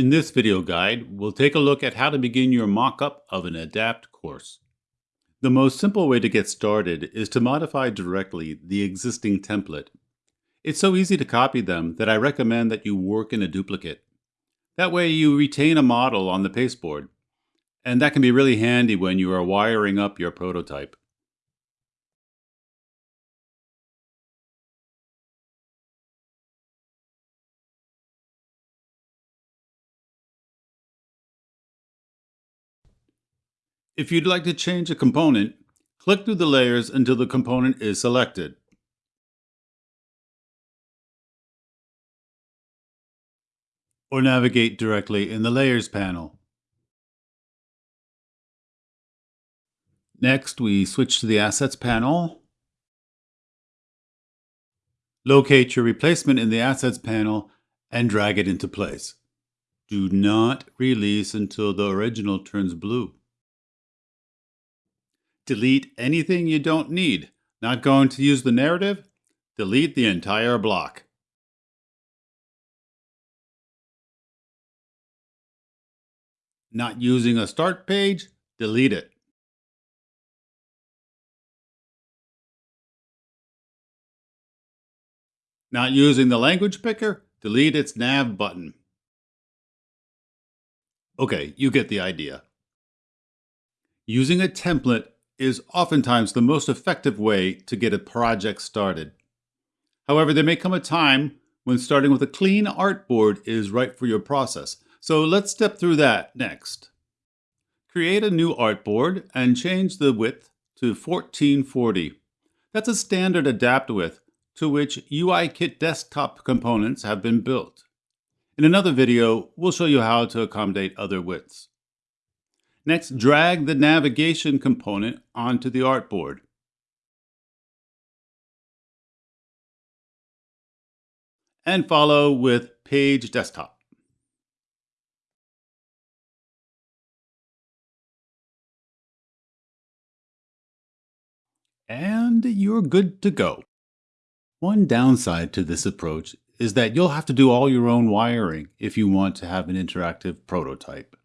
In this video guide, we'll take a look at how to begin your mock-up of an ADAPT course. The most simple way to get started is to modify directly the existing template. It's so easy to copy them that I recommend that you work in a duplicate. That way you retain a model on the pasteboard, and that can be really handy when you are wiring up your prototype. If you'd like to change a component, click through the layers until the component is selected. Or navigate directly in the Layers panel. Next, we switch to the Assets panel. Locate your replacement in the Assets panel and drag it into place. Do not release until the original turns blue. Delete anything you don't need. Not going to use the narrative? Delete the entire block. Not using a start page? Delete it. Not using the language picker? Delete its nav button. Okay, you get the idea. Using a template is oftentimes the most effective way to get a project started. However, there may come a time when starting with a clean artboard is right for your process. So let's step through that next. Create a new artboard and change the width to 1440. That's a standard adapt width to which UIKit desktop components have been built. In another video, we'll show you how to accommodate other widths. Next, drag the navigation component onto the artboard. And follow with Page Desktop. And you're good to go. One downside to this approach is that you'll have to do all your own wiring if you want to have an interactive prototype.